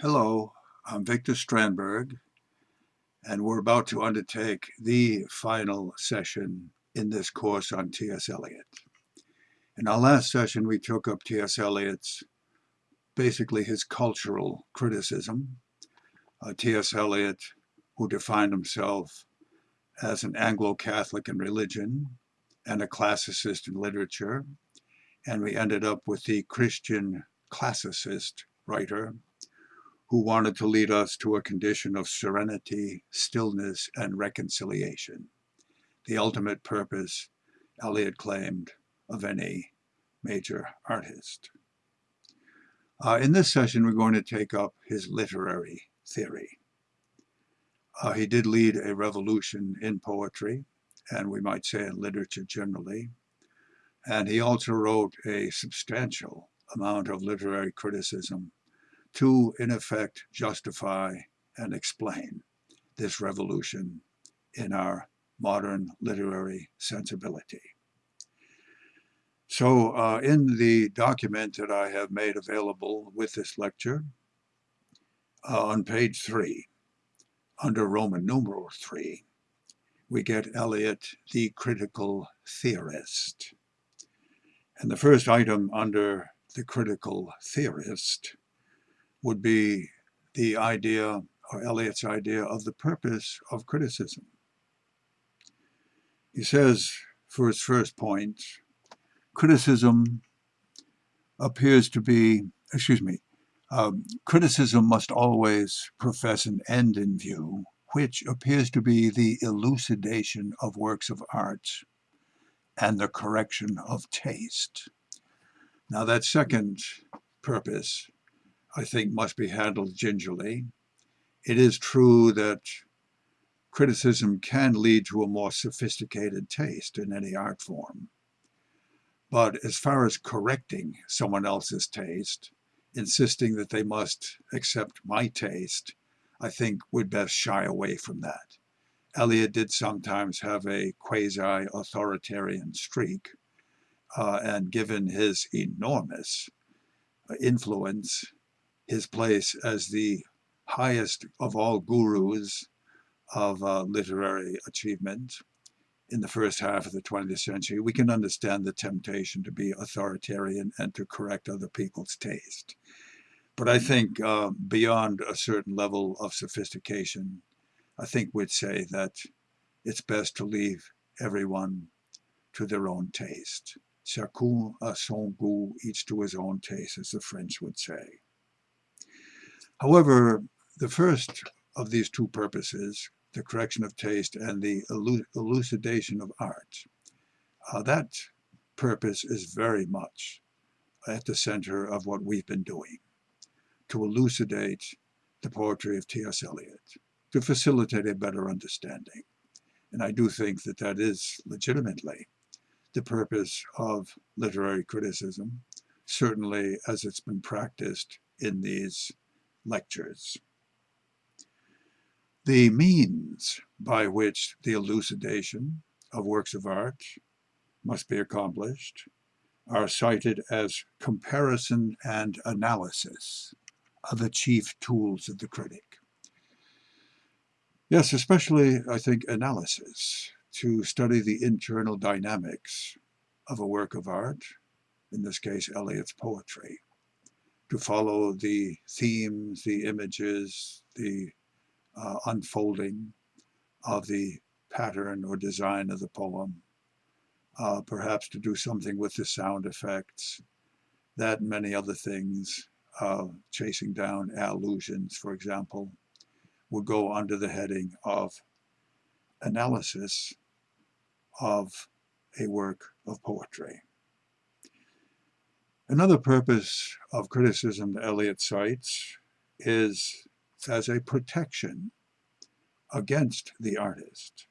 Hello, I'm Victor Strandberg, and we're about to undertake the final session in this course on T.S. Eliot. In our last session, we took up T.S. Eliot's, basically his cultural criticism. Uh, T.S. Eliot, who defined himself as an Anglo-Catholic in religion and a classicist in literature, and we ended up with the Christian classicist writer who wanted to lead us to a condition of serenity, stillness, and reconciliation, the ultimate purpose, Eliot claimed, of any major artist. Uh, in this session, we're going to take up his literary theory. Uh, he did lead a revolution in poetry, and we might say in literature generally. And he also wrote a substantial amount of literary criticism to, in effect, justify and explain this revolution in our modern literary sensibility. So uh, in the document that I have made available with this lecture, uh, on page three, under Roman numeral three, we get Eliot, the critical theorist. And the first item under the critical theorist would be the idea, or Eliot's idea, of the purpose of criticism. He says, for his first point, criticism appears to be, excuse me, um, criticism must always profess an end in view, which appears to be the elucidation of works of art and the correction of taste. Now that second purpose I think must be handled gingerly. It is true that criticism can lead to a more sophisticated taste in any art form. But as far as correcting someone else's taste, insisting that they must accept my taste, I think we'd best shy away from that. Eliot did sometimes have a quasi-authoritarian streak, uh, and given his enormous influence his place as the highest of all gurus of uh, literary achievement in the first half of the 20th century, we can understand the temptation to be authoritarian and to correct other people's taste. But I think uh, beyond a certain level of sophistication, I think we'd say that it's best to leave everyone to their own taste. Chacun a son goût, each to his own taste, as the French would say. However, the first of these two purposes, the correction of taste and the elucidation of art, uh, that purpose is very much at the center of what we've been doing, to elucidate the poetry of T.S. Eliot, to facilitate a better understanding. And I do think that that is legitimately the purpose of literary criticism, certainly as it's been practiced in these lectures. The means by which the elucidation of works of art must be accomplished are cited as comparison and analysis of the chief tools of the critic. Yes, especially, I think, analysis, to study the internal dynamics of a work of art, in this case, Eliot's poetry to follow the themes, the images, the uh, unfolding of the pattern or design of the poem, uh, perhaps to do something with the sound effects, that and many other things, uh, chasing down allusions, for example, would go under the heading of analysis of a work of poetry. Another purpose of criticism that Eliot cites is as a protection against the artist.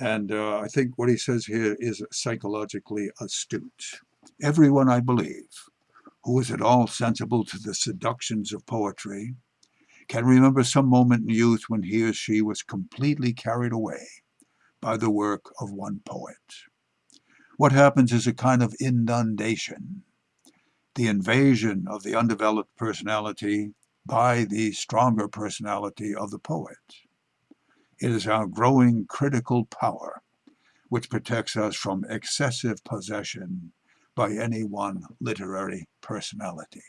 And uh, I think what he says here is psychologically astute. Everyone, I believe, who is at all sensible to the seductions of poetry can remember some moment in youth when he or she was completely carried away by the work of one poet. What happens is a kind of inundation the invasion of the undeveloped personality by the stronger personality of the poet. It is our growing critical power which protects us from excessive possession by any one literary personality.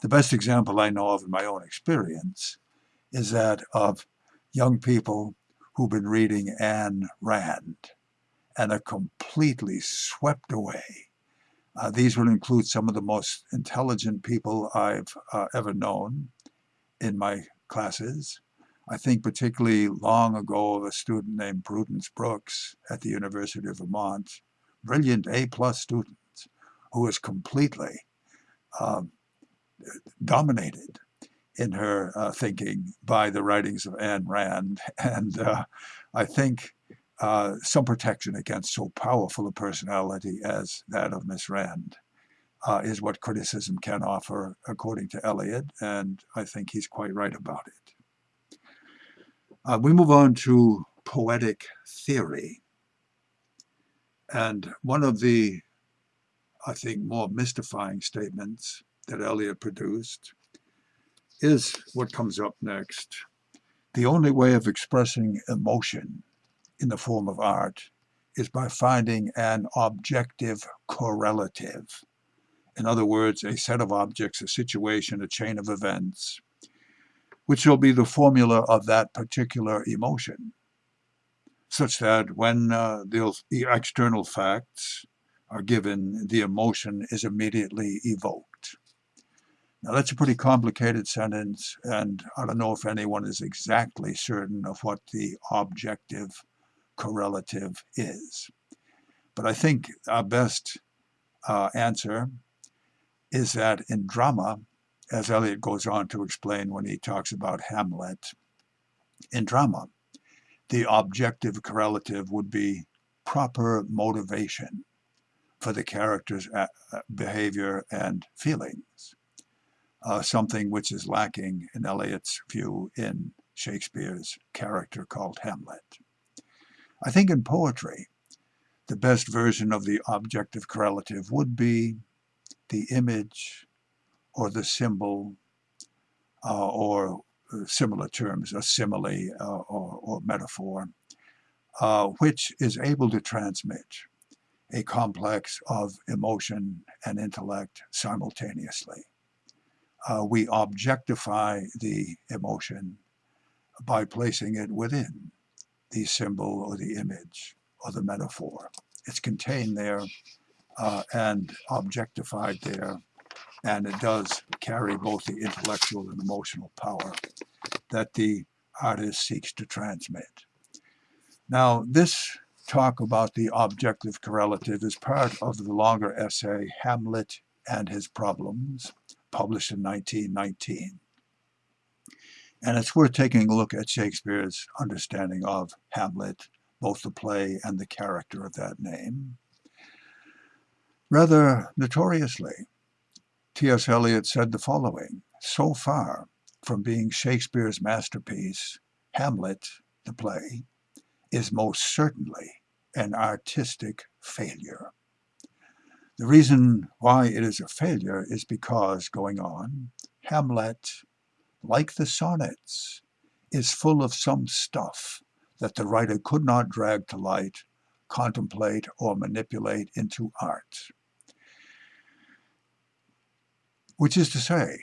The best example I know of in my own experience is that of young people who've been reading Ayn Rand and are completely swept away. Uh, these would include some of the most intelligent people I've uh, ever known in my classes. I think particularly long ago of a student named Prudence Brooks at the University of Vermont, brilliant A-plus student who was completely uh, dominated in her uh, thinking by the writings of Ayn Rand. And uh, I think uh, some protection against so powerful a personality as that of Miss Rand uh, is what criticism can offer, according to Eliot, and I think he's quite right about it. Uh, we move on to poetic theory. And one of the, I think, more mystifying statements that Eliot produced is what comes up next. The only way of expressing emotion in the form of art is by finding an objective correlative. In other words, a set of objects, a situation, a chain of events, which will be the formula of that particular emotion, such that when uh, the, the external facts are given, the emotion is immediately evoked. Now that's a pretty complicated sentence, and I don't know if anyone is exactly certain of what the objective correlative is. But I think our best uh, answer is that in drama, as Eliot goes on to explain when he talks about Hamlet, in drama, the objective correlative would be proper motivation for the character's uh, behavior and feelings, uh, something which is lacking in Eliot's view in Shakespeare's character called Hamlet. I think in poetry, the best version of the objective correlative would be the image or the symbol uh, or uh, similar terms, a simile uh, or, or, metaphor, uh, which is able to transmit a complex of emotion and intellect simultaneously. Uh, we objectify the emotion by placing it within the symbol or the image or the metaphor. It's contained there uh, and objectified there, and it does carry both the intellectual and emotional power that the artist seeks to transmit. Now, this talk about the objective correlative is part of the longer essay Hamlet and His Problems, published in 1919. And it's worth taking a look at Shakespeare's understanding of Hamlet, both the play and the character of that name. Rather notoriously, T.S. Eliot said the following, so far from being Shakespeare's masterpiece, Hamlet, the play, is most certainly an artistic failure. The reason why it is a failure is because, going on, Hamlet like the sonnets, is full of some stuff that the writer could not drag to light, contemplate, or manipulate into art. Which is to say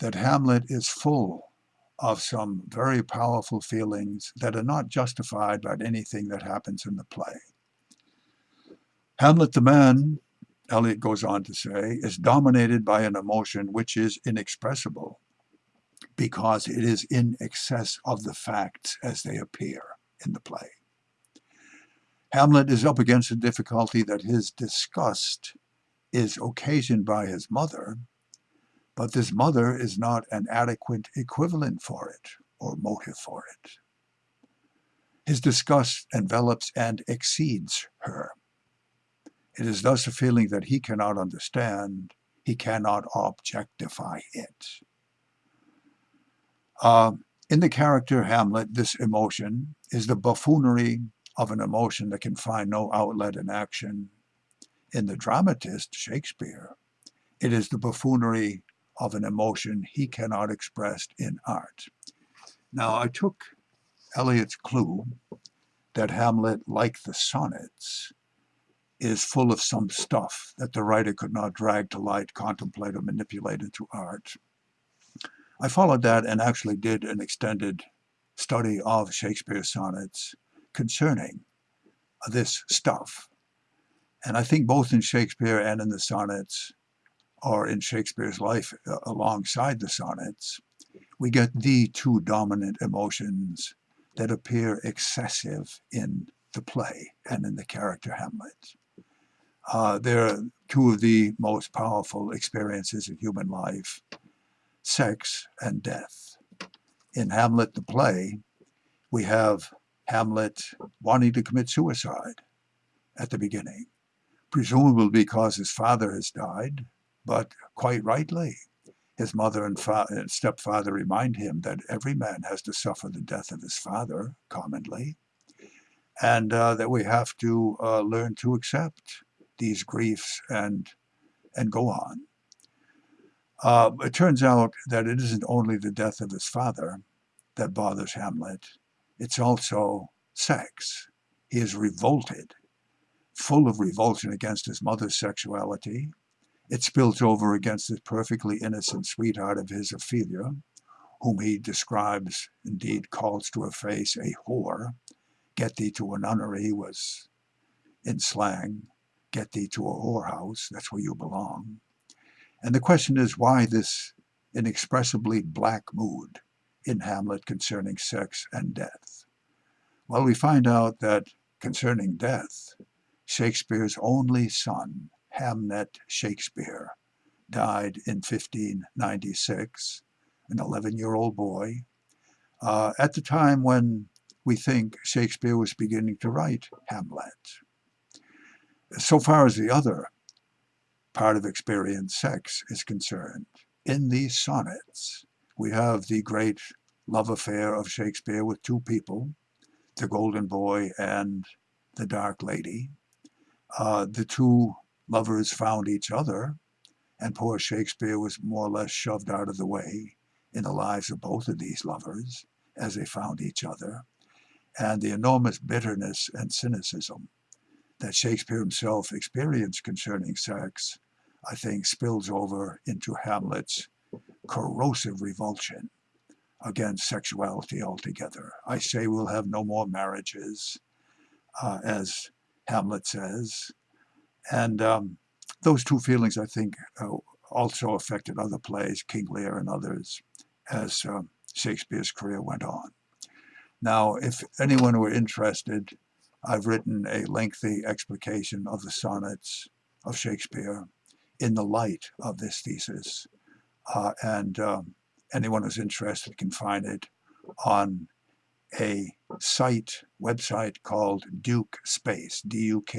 that Hamlet is full of some very powerful feelings that are not justified by anything that happens in the play. Hamlet the man, Eliot goes on to say, is dominated by an emotion which is inexpressible because it is in excess of the facts as they appear in the play. Hamlet is up against a difficulty that his disgust is occasioned by his mother, but this mother is not an adequate equivalent for it or motive for it. His disgust envelops and exceeds her. It is thus a feeling that he cannot understand, he cannot objectify it. Uh, in the character Hamlet, this emotion is the buffoonery of an emotion that can find no outlet in action. In the dramatist, Shakespeare, it is the buffoonery of an emotion he cannot express in art. Now, I took Eliot's clue that Hamlet, like the sonnets, is full of some stuff that the writer could not drag to light, contemplate, or manipulate into art. I followed that and actually did an extended study of Shakespeare's sonnets concerning this stuff. And I think both in Shakespeare and in the sonnets, or in Shakespeare's life uh, alongside the sonnets, we get the two dominant emotions that appear excessive in the play and in the character Hamlet. Uh, they're two of the most powerful experiences in human life, sex and death. In Hamlet the play, we have Hamlet wanting to commit suicide at the beginning, presumably because his father has died, but quite rightly. His mother and, and stepfather remind him that every man has to suffer the death of his father, commonly, and uh, that we have to uh, learn to accept these griefs and and go on. Uh, it turns out that it isn't only the death of his father that bothers Hamlet, it's also sex. He is revolted, full of revulsion against his mother's sexuality. It spills over against this perfectly innocent sweetheart of his, Ophelia, whom he describes, indeed calls to her face, a whore. Get thee to a nunnery was in slang get thee to a whorehouse, that's where you belong. And the question is why this inexpressibly black mood in Hamlet concerning sex and death? Well, we find out that concerning death, Shakespeare's only son, Hamnet Shakespeare, died in 1596, an 11-year-old boy, uh, at the time when we think Shakespeare was beginning to write Hamlet so far as the other part of experience, sex, is concerned, in these sonnets, we have the great love affair of Shakespeare with two people, the golden boy and the dark lady. Uh, the two lovers found each other, and poor Shakespeare was more or less shoved out of the way in the lives of both of these lovers as they found each other. And the enormous bitterness and cynicism that Shakespeare himself experienced concerning sex, I think spills over into Hamlet's corrosive revulsion against sexuality altogether. I say we'll have no more marriages, uh, as Hamlet says. And um, those two feelings, I think, uh, also affected other plays, King Lear and others, as uh, Shakespeare's career went on. Now, if anyone were interested I've written a lengthy explication of the sonnets of Shakespeare in the light of this thesis. Uh, and um, anyone who's interested can find it on a site, website called Duke Space, D-U-K-E-S-P-A-C-E,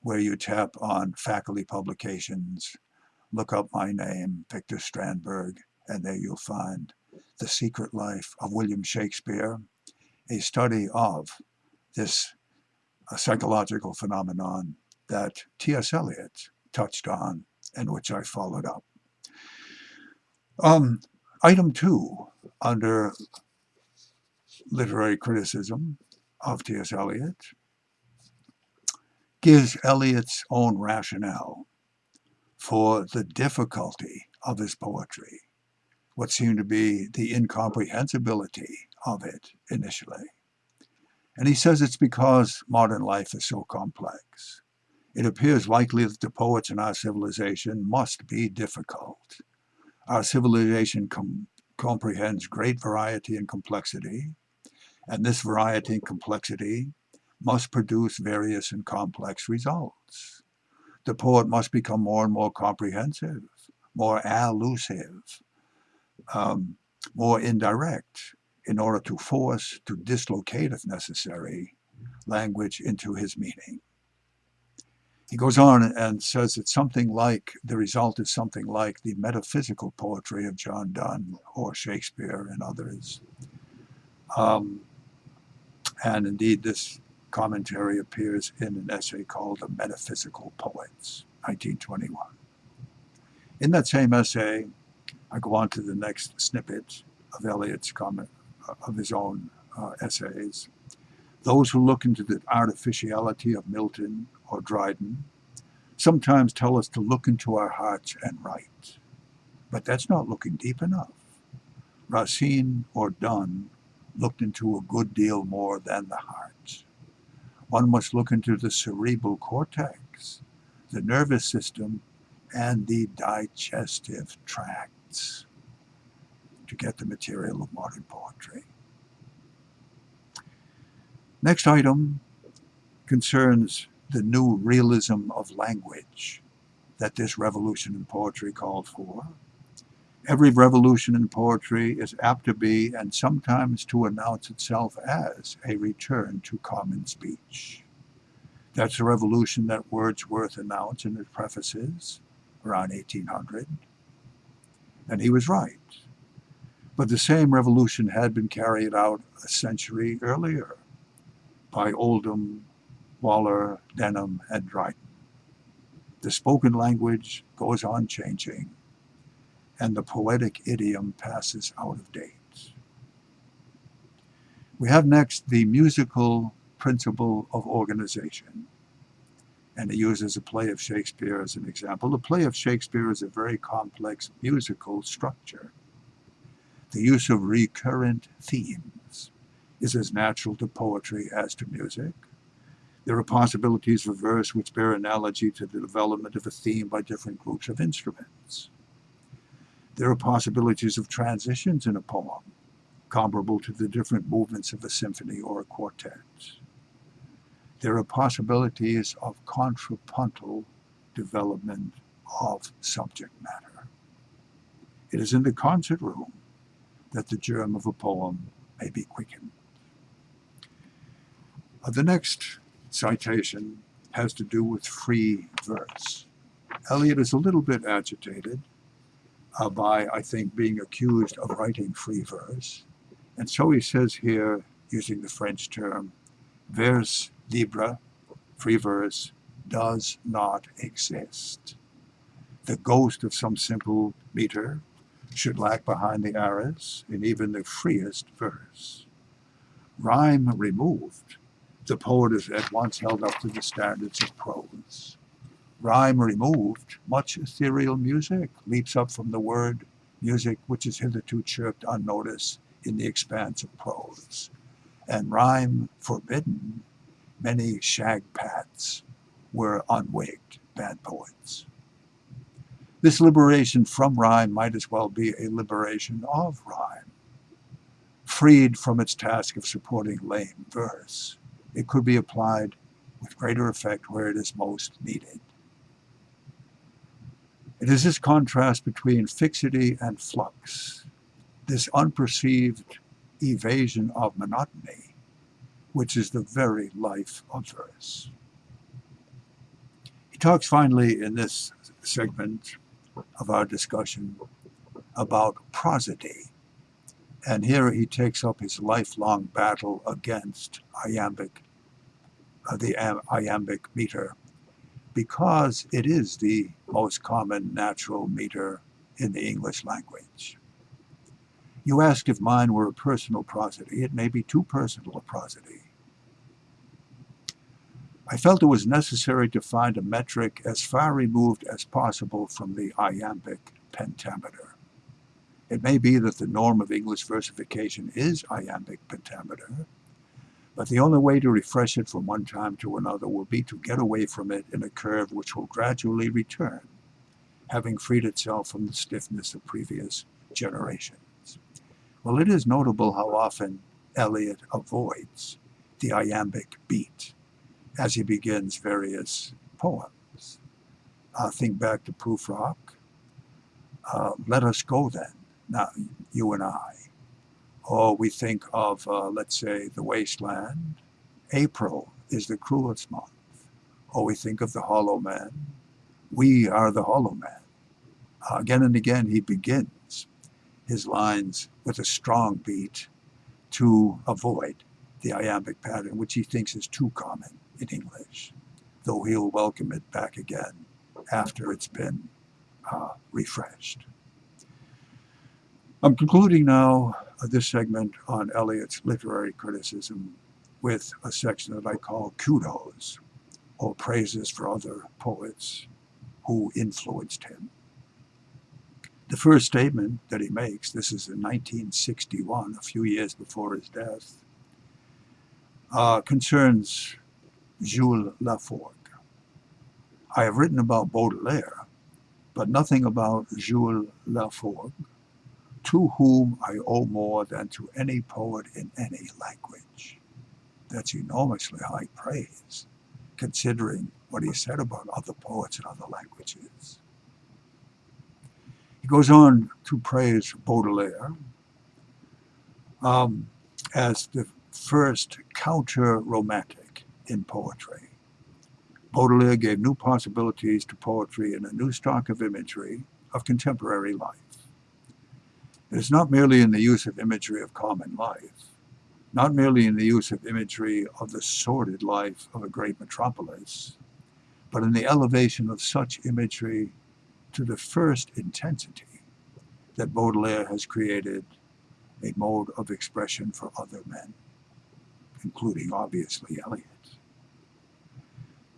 where you tap on faculty publications, look up my name, Victor Strandberg, and there you'll find The Secret Life of William Shakespeare, a study of this psychological phenomenon that T.S. Eliot touched on and which I followed up. Um, item two under literary criticism of T.S. Eliot gives Eliot's own rationale for the difficulty of his poetry, what seemed to be the incomprehensibility of it initially. And he says it's because modern life is so complex. It appears likely that the poets in our civilization must be difficult. Our civilization com comprehends great variety and complexity, and this variety and complexity must produce various and complex results. The poet must become more and more comprehensive, more allusive, um, more indirect, in order to force, to dislocate if necessary, language into his meaning. He goes on and says it's something like, the result is something like the metaphysical poetry of John Donne or Shakespeare and others. Um, and indeed, this commentary appears in an essay called The Metaphysical Poets, 1921. In that same essay, I go on to the next snippet of Eliot's comment, uh, of his own uh, essays. Those who look into the artificiality of Milton or Dryden sometimes tell us to look into our hearts and write. But that's not looking deep enough. Racine or Donne looked into a good deal more than the heart. One must look into the cerebral cortex, the nervous system, and the digestive tracts to get the material of modern poetry. Next item concerns the new realism of language that this revolution in poetry called for. Every revolution in poetry is apt to be, and sometimes to announce itself as, a return to common speech. That's a revolution that Wordsworth announced in his prefaces around 1800. And he was right. But the same revolution had been carried out a century earlier by Oldham, Waller, Denham, and Dryden. The spoken language goes on changing and the poetic idiom passes out of date. We have next the musical principle of organization. And he uses a play of Shakespeare as an example. The play of Shakespeare is a very complex musical structure. The use of recurrent themes is as natural to poetry as to music. There are possibilities for verse which bear analogy to the development of a theme by different groups of instruments. There are possibilities of transitions in a poem, comparable to the different movements of a symphony or a quartet. There are possibilities of contrapuntal development of subject matter. It is in the concert room that the germ of a poem may be quickened. The next citation has to do with free verse. Eliot is a little bit agitated uh, by, I think, being accused of writing free verse. And so he says here, using the French term, vers libre, free verse, does not exist. The ghost of some simple meter should lag behind the arras in even the freest verse. Rhyme removed, the poet is at once held up to the standards of prose rhyme removed, much ethereal music leaps up from the word music which is hitherto chirped unnoticed in the expanse of prose. And rhyme forbidden, many shagpats were unwigged bad poets. This liberation from rhyme might as well be a liberation of rhyme. Freed from its task of supporting lame verse, it could be applied with greater effect where it is most needed. It is this contrast between fixity and flux, this unperceived evasion of monotony, which is the very life of verse. He talks finally in this segment of our discussion about prosody. And here he takes up his lifelong battle against iambic, uh, the iambic meter because it is the most common natural meter in the English language. You ask if mine were a personal prosody. It may be too personal a prosody. I felt it was necessary to find a metric as far removed as possible from the iambic pentameter. It may be that the norm of English versification is iambic pentameter, but the only way to refresh it from one time to another will be to get away from it in a curve which will gradually return, having freed itself from the stiffness of previous generations. Well, it is notable how often Eliot avoids the iambic beat as he begins various poems. Uh, think back to Prufrock. Uh, let us go then, now you and I or we think of, uh, let's say, the wasteland. April is the cruelest month. Or we think of the hollow man. We are the hollow man. Uh, again and again, he begins his lines with a strong beat to avoid the iambic pattern, which he thinks is too common in English, though he'll welcome it back again after it's been uh, refreshed. I'm concluding now uh, this segment on Eliot's literary criticism with a section that I call kudos, or praises for other poets who influenced him. The first statement that he makes, this is in 1961, a few years before his death, uh, concerns Jules Laforgue. I have written about Baudelaire, but nothing about Jules Laforgue, to whom I owe more than to any poet in any language. That's enormously high praise, considering what he said about other poets in other languages. He goes on to praise Baudelaire um, as the first counter-romantic in poetry. Baudelaire gave new possibilities to poetry and a new stock of imagery of contemporary life. It is not merely in the use of imagery of common life, not merely in the use of imagery of the sordid life of a great metropolis, but in the elevation of such imagery to the first intensity that Baudelaire has created a mode of expression for other men, including obviously Eliot.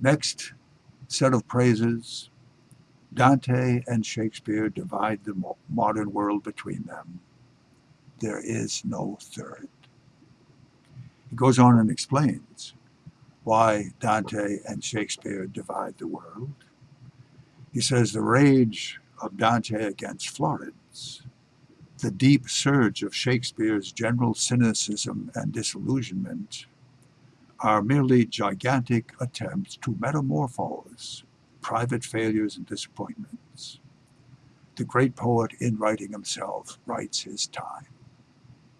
Next set of praises, Dante and Shakespeare divide the modern world between them. There is no third. He goes on and explains why Dante and Shakespeare divide the world. He says the rage of Dante against Florence, the deep surge of Shakespeare's general cynicism and disillusionment are merely gigantic attempts to metamorphose private failures and disappointments. The great poet, in writing himself, writes his time.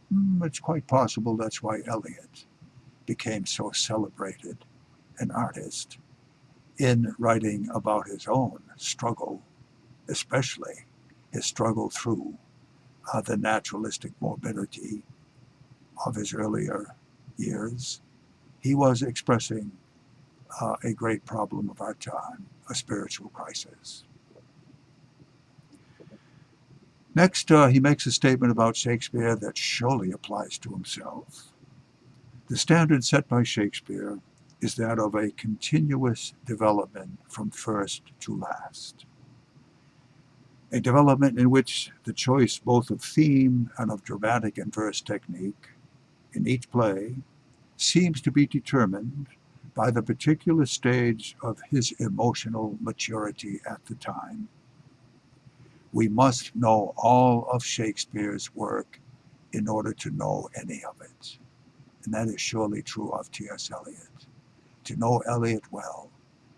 Hmm, it's quite possible that's why Eliot became so celebrated an artist in writing about his own struggle, especially his struggle through uh, the naturalistic morbidity of his earlier years, he was expressing uh, a great problem of our time, a spiritual crisis. Next, uh, he makes a statement about Shakespeare that surely applies to himself. The standard set by Shakespeare is that of a continuous development from first to last. A development in which the choice both of theme and of dramatic and verse technique in each play seems to be determined by the particular stage of his emotional maturity at the time. We must know all of Shakespeare's work in order to know any of it. And that is surely true of T.S. Eliot. To know Eliot well,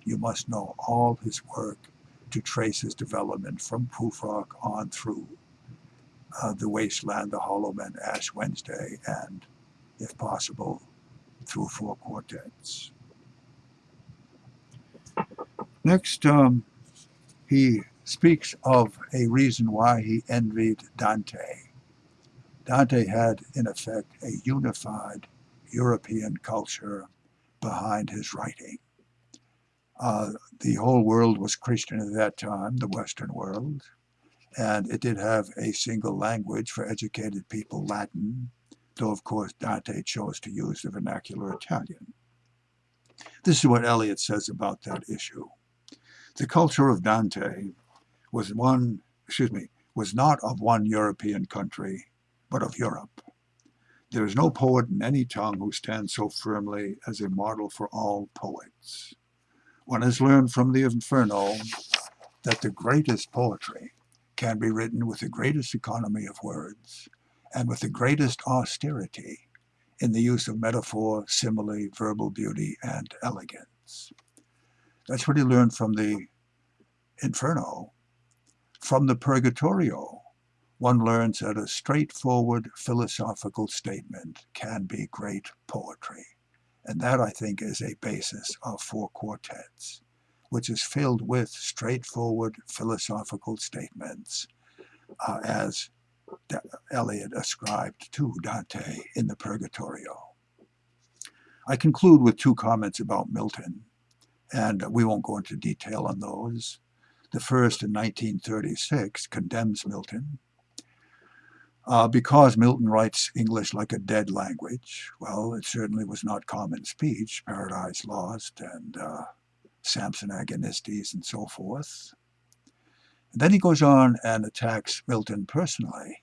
you must know all his work to trace his development from Prufrock on through uh, The Wasteland, The Hollow Men, Ash Wednesday, and, if possible, through four quartets. Next, um, he speaks of a reason why he envied Dante. Dante had, in effect, a unified European culture behind his writing. Uh, the whole world was Christian at that time, the Western world, and it did have a single language for educated people, Latin, though of course Dante chose to use the vernacular Italian. This is what Eliot says about that issue. The culture of Dante was one, excuse me, was not of one European country, but of Europe. There is no poet in any tongue who stands so firmly as a model for all poets. One has learned from the Inferno that the greatest poetry can be written with the greatest economy of words and with the greatest austerity in the use of metaphor, simile, verbal beauty, and elegance. That's what he learned from the Inferno. From the Purgatorio, one learns that a straightforward philosophical statement can be great poetry. And that, I think, is a basis of four quartets, which is filled with straightforward philosophical statements, uh, as Eliot ascribed to Dante in the Purgatorio. I conclude with two comments about Milton, and we won't go into detail on those. the first in 1936, condemns Milton. Uh, because Milton writes English like a dead language, well, it certainly was not common speech, Paradise Lost and uh, Samson Agonistes and so forth. And then he goes on and attacks Milton personally.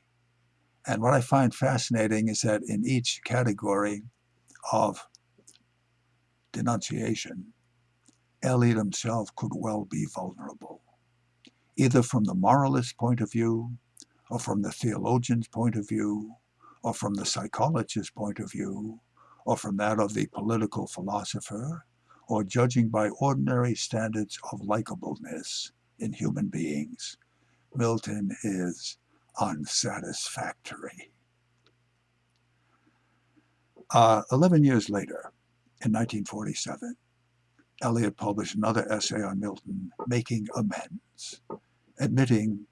And what I find fascinating is that in each category of denunciation, Eliot himself could well be vulnerable, either from the moralist point of view, or from the theologian's point of view, or from the psychologist's point of view, or from that of the political philosopher, or judging by ordinary standards of likableness in human beings. Milton is unsatisfactory. Uh, 11 years later, in 1947, Eliot published another essay on Milton, Making Amends, admitting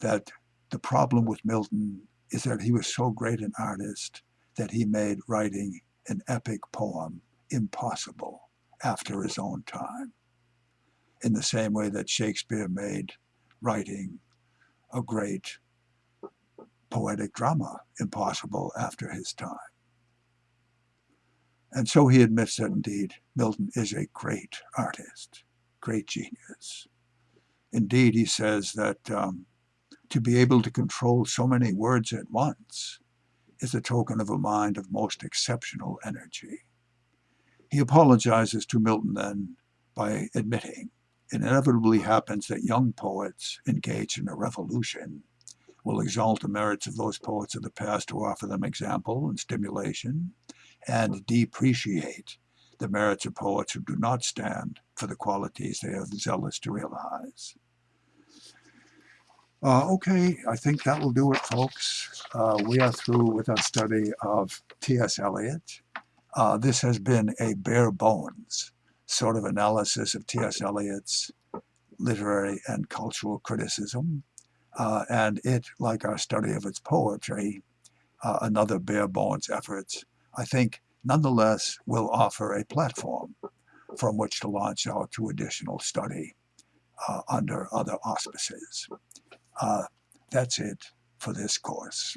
that the problem with Milton is that he was so great an artist that he made writing an epic poem impossible after his own time, in the same way that Shakespeare made writing a great poetic drama impossible after his time. And so he admits that indeed Milton is a great artist, great genius. Indeed, he says that um, to be able to control so many words at once is a token of a mind of most exceptional energy. He apologizes to Milton then by admitting it inevitably happens that young poets engaged in a revolution will exalt the merits of those poets of the past who offer them example and stimulation, and depreciate the merits of poets who do not stand for the qualities they are zealous to realize. Uh, okay, I think that will do it, folks. Uh, we are through with our study of T.S. Eliot. Uh, this has been a bare bones sort of analysis of T.S. Eliot's literary and cultural criticism. Uh, and it, like our study of its poetry, uh, another bare bones efforts, I think nonetheless will offer a platform from which to launch out to additional study uh, under other auspices. Uh, that's it for this course.